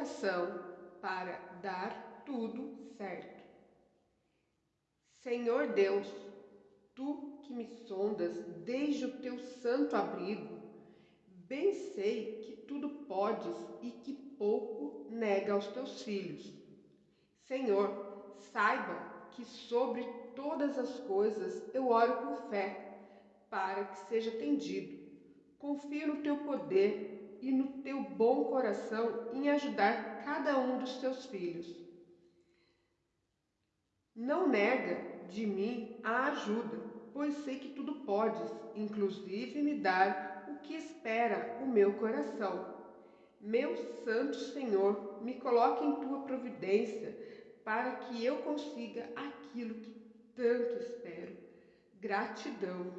coração para dar tudo certo. Senhor Deus, tu que me sondas desde o teu santo abrigo, bem sei que tudo podes e que pouco nega aos teus filhos. Senhor, saiba que sobre todas as coisas eu oro com fé, para que seja atendido. Confio no teu poder e no teu bom coração em ajudar cada um dos teus filhos. Não nega de mim a ajuda, pois sei que tudo podes, inclusive me dar o que espera o meu coração. Meu Santo Senhor, me coloque em tua providência para que eu consiga aquilo que tanto espero. Gratidão.